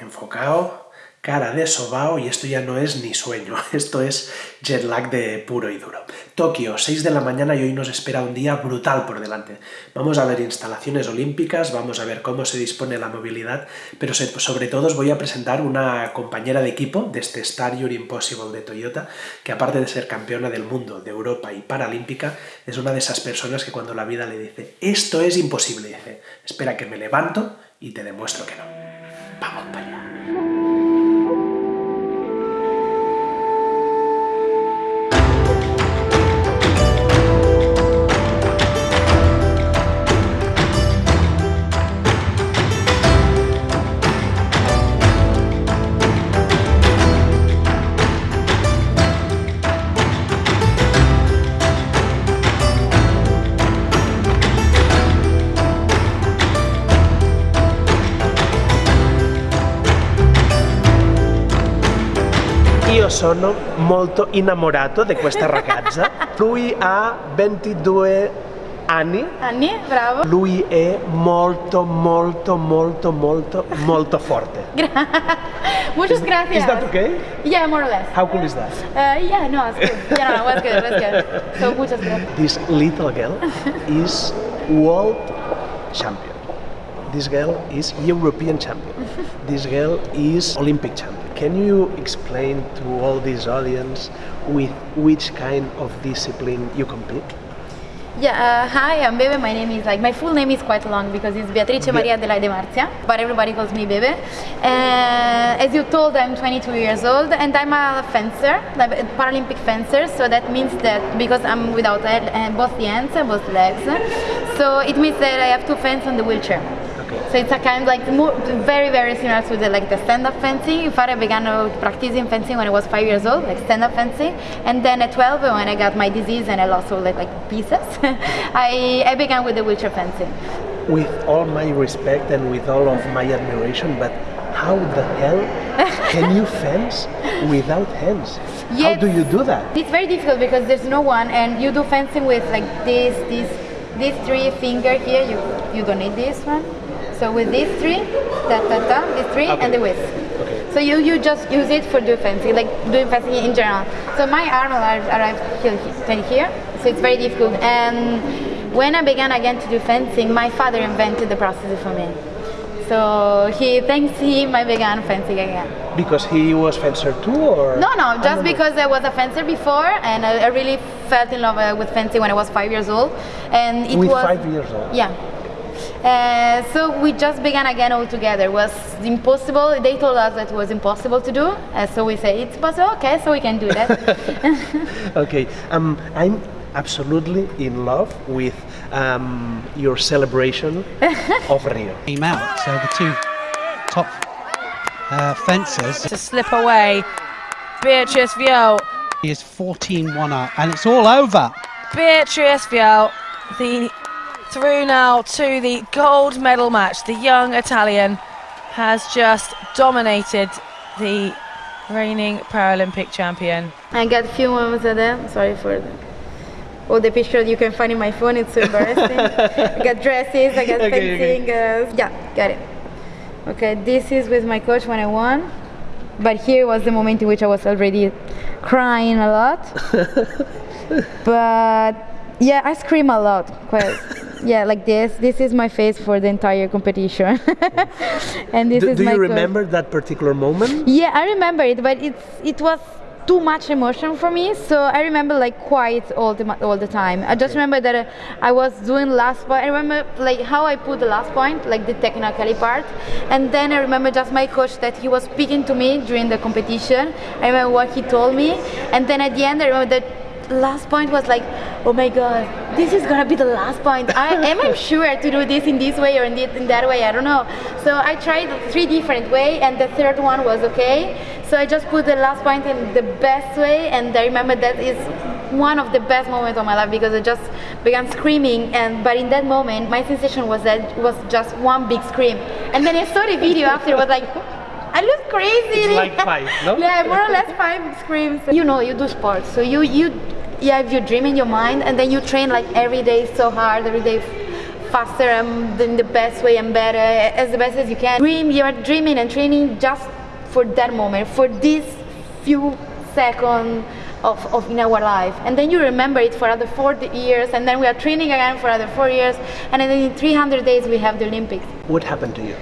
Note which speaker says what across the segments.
Speaker 1: enfocado, cara de sobao y esto ya no es ni sueño, esto es jet lag de puro y duro. Tokio, 6 de la mañana y hoy nos espera un día brutal por delante. Vamos a ver instalaciones olímpicas, vamos a ver cómo se dispone la movilidad, pero sobre todo os voy a presentar una compañera de equipo de este Star Your Impossible de Toyota, que aparte de ser campeona del mundo, de Europa y paralímpica, es una de esas personas que cuando la vida le dice esto es imposible, dice espera que me levanto y te demuestro que no. Bawal pala. Sono molto innamorato di questa ragazza. Lui ha 22 anni.
Speaker 2: Anni, bravo.
Speaker 1: Lui è molto, molto, molto, molto, molto forte.
Speaker 2: Muchas gracias.
Speaker 1: Is that okay?
Speaker 2: Yeah, more or less.
Speaker 1: How cool is that?
Speaker 2: Uh, yeah, no, it's good. Yeah, no, was good, was good. So, muchas gracias.
Speaker 1: This little girl is world champion. This girl is European champion. This girl is Olympic champion. Can you explain to all this audience with which kind of discipline you compete?
Speaker 2: Yeah, uh, hi, I'm Bebe. My name is like my full name is quite long because it's Beatrice Maria Adelaide Marzia, but everybody calls me Bebe. Uh, as you told, I'm 22 years old and I'm a fencer, like a Paralympic fencer. So that means that because I'm without uh, both the hands and both legs, so it means that I have to fence on the wheelchair. So it's a kind of like very very similar to the like the stand-up fencing. In fact, I began uh, practicing fencing when I was five years old, like stand-up fencing, and then at 12 when I got my disease and I lost all like, like pieces, I, I began with the wheelchair fencing.
Speaker 1: With all my respect and with all of my admiration, but how the hell can you fence without hands? Yes, how do you do that?
Speaker 2: It's very difficult because there's no one and you do fencing with like this, this, these three finger here, you, you don't need this one so with these three, ta ta ta, these three, okay. and the width. Okay. So you, you just use it for doing fencing, like doing fencing in general. So my arm arrived here, here, so it's very difficult. And when I began again to do fencing, my father invented the process for me. So he, thanks him, I began fencing again.
Speaker 1: Because he was fencer too, or?
Speaker 2: No, no, just because I was a fencer before, and I, I really fell in love uh, with fencing when I was five years old. And it
Speaker 1: with
Speaker 2: was
Speaker 1: five years old.
Speaker 2: Yeah, uh, so we just began again all together. It was impossible. They told us that it was impossible to do. Uh, so we say it's possible. Okay, so we can do that.
Speaker 1: okay. Um, I'm absolutely in love with um, your celebration of Rio.
Speaker 3: Came out. So the two top uh, fencers
Speaker 4: to slip away. Beatrice Viau.
Speaker 3: He is 14-1 up, and it's all over.
Speaker 4: Beatrice Viau, the through now to the gold medal match. The young Italian has just dominated the reigning Paralympic champion.
Speaker 2: I got a few moments of them. Sorry for all the pictures you can find in my phone. It's so embarrassing. I got dresses, I got okay, fencing. Okay. Uh, yeah, got it. Okay, this is with my coach when I won. But here was the moment in which I was already crying a lot. but yeah, I scream a lot. Quite yeah, like this. This is my face for the entire competition.
Speaker 1: and this do, is do my you remember that particular moment?
Speaker 2: Yeah, I remember it, but it's it was too much emotion for me so i remember like quiet all the all the time i just remember that uh, i was doing last point i remember like how i put the last point like the technically part and then i remember just my coach that he was speaking to me during the competition i remember what he told me and then at the end i remember that last point was like, oh my god, this is gonna be the last point. I am I sure to do this in this way or in, this, in that way. I don't know. So I tried three different way, and the third one was okay. So I just put the last point in the best way, and I remember that is one of the best moments of my life because I just began screaming and but in that moment my sensation was that it was just one big scream and then I saw the video after it was like I look crazy.
Speaker 1: It's like five, no?
Speaker 2: yeah, more or less five screams. You know, you do sports, so you you you have your dream in your mind and then you train like every day so hard every day faster and in the best way and better, as the best as you can. Dream, you are dreaming and training just for that moment, for this few seconds of, of in our life. And then you remember it for other 40 years, and then we are training again for other four years, and then in 300 days we have the Olympics.
Speaker 1: What happened to you?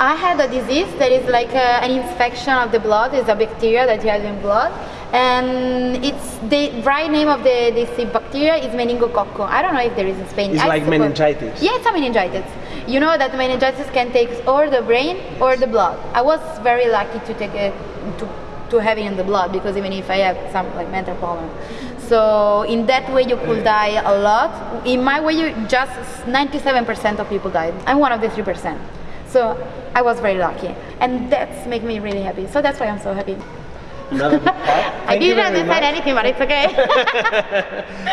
Speaker 2: I had a disease that is like a, an infection of the blood. It's a bacteria that you have in blood, and it's the right name of the this bacteria is meningococco. I don't know if there is in Spain.
Speaker 1: It's
Speaker 2: I
Speaker 1: like
Speaker 2: suppose-
Speaker 1: meningitis.
Speaker 2: Yeah, it's a meningitis. You know that meningitis can take or the brain or the blood. I was very lucky to take it to to have it in the blood because even if I have some like mental problem. So in that way you could die a lot. In my way, you just 97% of people died. I'm one of the 3%. So I was very lucky, and that's make me really happy. So that's why I'm so happy. I didn't understand anything, but it's okay.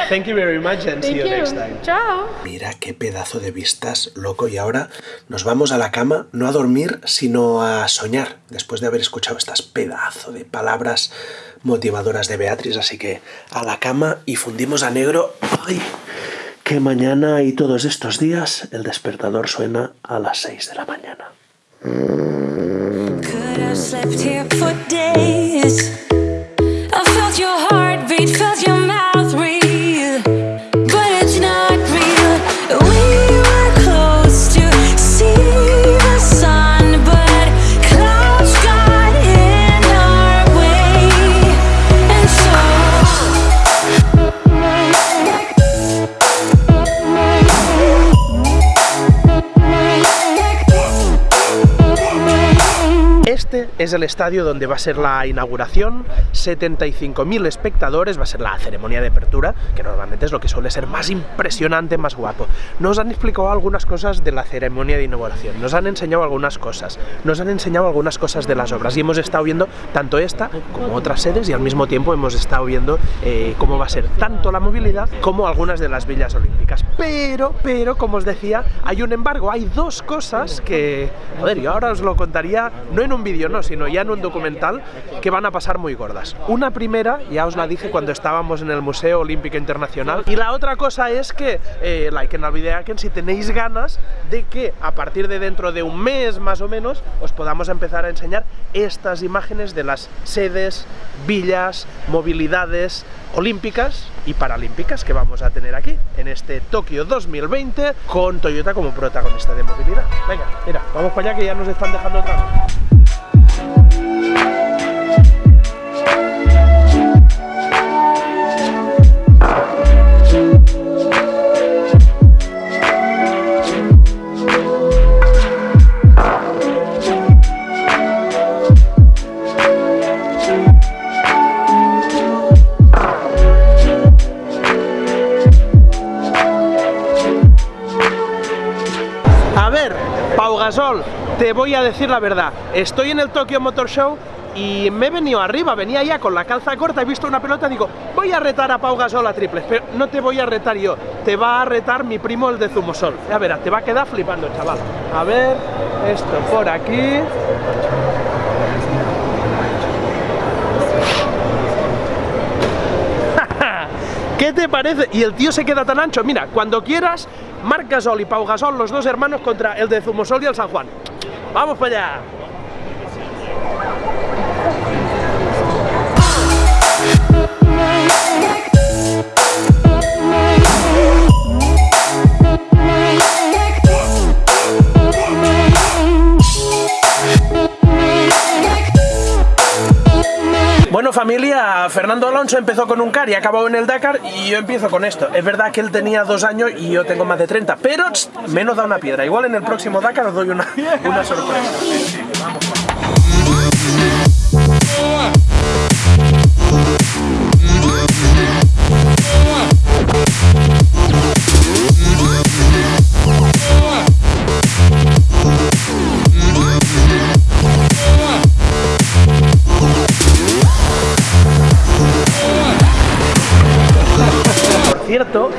Speaker 1: Thank you very much and see
Speaker 2: Thank
Speaker 1: you,
Speaker 2: you.
Speaker 1: next time.
Speaker 2: Ciao.
Speaker 1: Mira qué pedazo de vistas, loco. Y ahora nos vamos a la cama, no a dormir, sino a soñar, después de haber escuchado estas pedazo de palabras motivadoras de Beatriz. Así que a la cama y fundimos a negro. ¡Ay! Que mañana y todos estos días el despertador suena a las 6 de la mañana.
Speaker 5: Could
Speaker 1: es el estadio donde va a ser la inauguración, 75.000 espectadores, va a ser la ceremonia de apertura, que normalmente es lo que suele ser más impresionante, más guapo. Nos han explicado algunas cosas de la ceremonia de inauguración, nos han enseñado algunas cosas, nos han enseñado algunas cosas de las obras. Y hemos estado viendo tanto esta como otras sedes y al mismo tiempo hemos estado viendo eh, cómo va a ser tanto la movilidad como algunas de las villas olímpicas. Pero, pero, como os decía, hay un embargo, hay dos cosas que, joder, yo ahora os lo contaría, no en un vídeo, no, sino ya en un documental, que van a pasar muy gordas. Una primera, ya os la dije cuando estábamos en el Museo Olímpico Internacional, y la otra cosa es que, eh, like en el vídeo, que si tenéis ganas de que a partir de dentro de un mes más o menos, os podamos empezar a enseñar estas imágenes de las sedes, villas, movilidades olímpicas y paralímpicas que vamos a tener aquí en este Tokio 2020 con Toyota como protagonista de movilidad. Venga, mira, vamos para allá que ya nos están dejando otra vez. Te voy a decir la verdad. Estoy en el Tokyo Motor Show y me he venido arriba, venía ya con la calza corta, he visto una pelota, digo, voy a retar a Pau Gasol a triples, pero no te voy a retar yo, te va a retar mi primo el de Zumosol. Ya verás, te va a quedar flipando, chaval. A ver, esto por aquí. ¿Qué te parece? Y el tío se queda tan ancho. Mira, cuando quieras, Marc Gasol y Pau Gasol, los dos hermanos contra el de Zumosol y el San Juan. ¡Vamos para allá! Bueno familia, Fernando Alonso empezó con un car y acabado en el Dakar y yo empiezo con esto. Es verdad que él tenía dos años y yo tengo más de 30, pero menos da una piedra. Igual en el próximo Dakar os doy una, una sorpresa. Por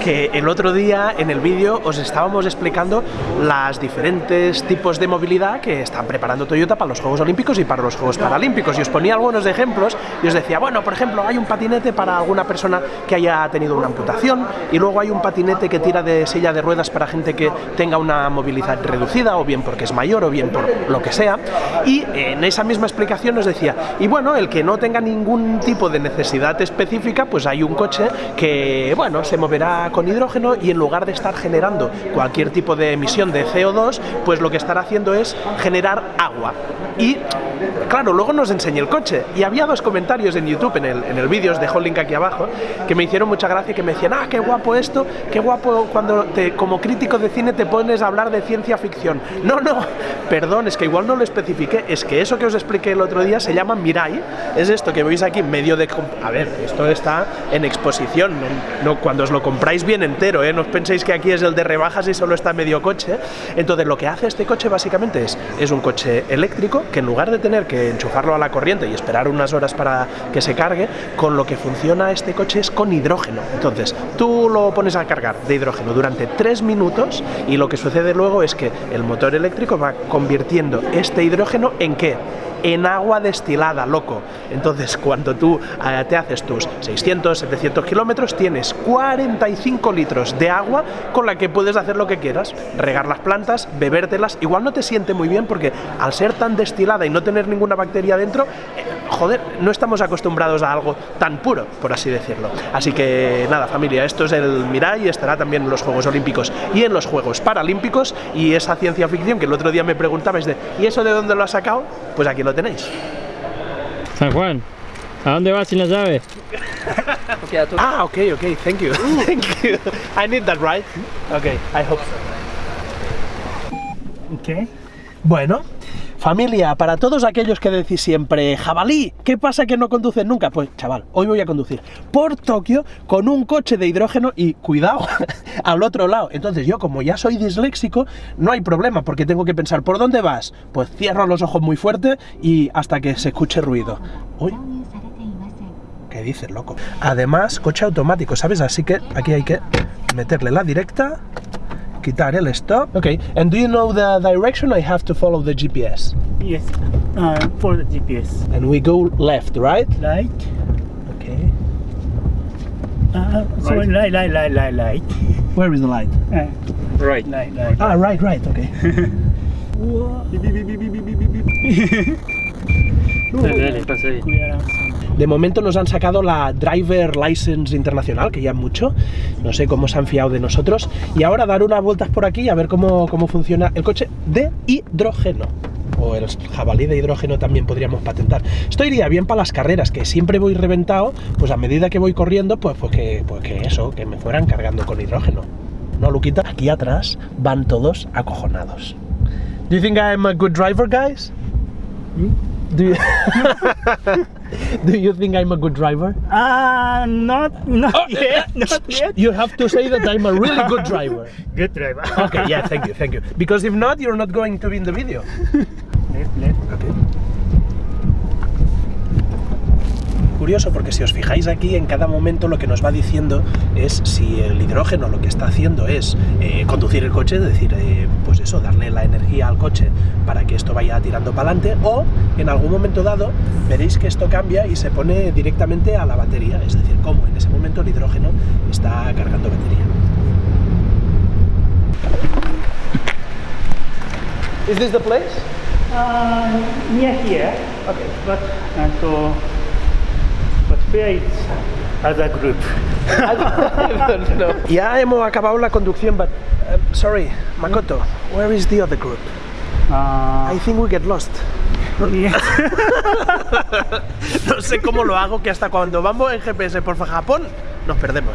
Speaker 1: que el otro día en el vídeo os estábamos explicando las diferentes tipos de movilidad que están preparando Toyota para los Juegos Olímpicos y para los Juegos Paralímpicos. Y os ponía algunos ejemplos y os decía, bueno, por ejemplo, hay un patinete para alguna persona que haya tenido una amputación y luego hay un patinete que tira de silla de ruedas para gente que tenga una movilidad reducida o bien porque es mayor o bien por lo que sea. Y en esa misma explicación os decía, y bueno, el que no tenga ningún tipo de necesidad específica, pues hay un coche que, bueno, se moverá con hidrógeno y en lugar de estar generando cualquier tipo de emisión de CO2, pues lo que estará haciendo es generar agua. Y claro, luego nos enseñé el coche y había dos comentarios en YouTube, en el, en el vídeo, os dejo el link aquí abajo, que me hicieron mucha gracia, que me decían, ah, qué guapo esto, qué guapo cuando te, como crítico de cine te pones a hablar de ciencia ficción. No, no, perdón, es que igual no lo especifiqué, es que eso que os expliqué el otro día se llama Mirai, es esto que veis aquí medio de... A ver, esto está en exposición, no, no, cuando os lo compráis bien entero, ¿eh? no os penséis que aquí es el de rebajas y solo está medio coche. Entonces lo que hace este coche básicamente es, es un coche eléctrico que en lugar de tener que enchufarlo a la corriente y esperar unas horas para que se cargue, con lo que funciona este coche es con hidrógeno. Entonces tú lo pones a cargar de hidrógeno durante tres minutos y lo que sucede luego es que el motor eléctrico va convirtiendo este hidrógeno en qué? en agua destilada, loco. Entonces, cuando tú eh, te haces tus 600, 700 kilómetros, tienes 45 litros de agua con la que puedes hacer lo que quieras, regar las plantas, bebértelas. Igual no te siente muy bien porque al ser tan destilada y no tener ninguna bacteria dentro, eh, joder, no estamos acostumbrados a algo tan puro, por así decirlo. Así que nada, familia, esto es el Mirai y estará también en los Juegos Olímpicos y en los Juegos Paralímpicos y esa ciencia ficción que el otro día me preguntabais de ¿y eso de dónde lo has sacado? Pues aquí lo tenéis.
Speaker 6: San Juan, ¿a dónde vas sin la llave?
Speaker 1: Ah, ok, ok, thank you. thank you. I need that, right? Okay, I hope so.
Speaker 7: Okay.
Speaker 1: Bueno, familia, para todos aquellos que decís siempre, jabalí, ¿qué pasa que no conduces nunca? Pues chaval, hoy voy a conducir por Tokio con un coche de hidrógeno y cuidado, al otro lado. Entonces yo como ya soy disléxico, no hay problema porque tengo que pensar, ¿por dónde vas? Pues cierro los ojos muy fuerte y hasta que se escuche ruido. Uy, ¿qué dices, loco? Además, coche automático, ¿sabes? Así que aquí hay que meterle la directa quitar el stop. Okay, and do you know the direction? I have to follow the GPS.
Speaker 7: Yes. Uh, for the GPS.
Speaker 1: And we go left, right?
Speaker 7: Right.
Speaker 1: Okay.
Speaker 7: Uh, sorry, right, right, right, right, right.
Speaker 1: Where is the light?
Speaker 7: Uh,
Speaker 6: Right.
Speaker 7: right, right.
Speaker 1: Ah, right, right, okay.
Speaker 7: Beep, beep, beep, beep, beep, beep, beep, beep.
Speaker 6: Dale, dale, pasa ahí.
Speaker 1: De momento nos han sacado la Driver License Internacional, que ya es mucho. No sé cómo se han fiado de nosotros. Y ahora dar unas vueltas por aquí a ver cómo, cómo funciona el coche de hidrógeno. O el jabalí de hidrógeno también podríamos patentar. Esto iría bien para las carreras, que siempre voy reventado, pues a medida que voy corriendo, pues, pues, que, pues que eso, que me fueran cargando con hidrógeno. ¿No, Luquita? Aquí atrás van todos acojonados. Do you think I'm a good driver, guys? Do you, Do you think I'm a good driver?
Speaker 7: Uh, not, not yet, not yet.
Speaker 1: You have to say that I'm a really good driver.
Speaker 7: Good driver.
Speaker 1: Okay, yeah, thank you, thank you. Because if not, you're not going to be in the video.
Speaker 7: Left, left.
Speaker 1: Okay. Curioso porque si os fijáis aquí en cada momento lo que nos va diciendo es si el hidrógeno lo que está haciendo es eh, conducir el coche, es decir, eh, pues eso, darle la energía al coche para que esto vaya tirando para adelante o en algún momento dado veréis que esto cambia y se pone directamente a la batería, es decir, como en ese momento el hidrógeno está cargando batería. Is this the place?
Speaker 7: Uh, near here. Okay. But, uh, so, is other group?
Speaker 1: Ya hemos acabado la conducción, but uh, sorry, Makoto, where is the other group?
Speaker 7: Uh,
Speaker 1: I think we get lost. No sé cómo lo hago, que hasta cuando vamos en GPS por Japón nos perdemos.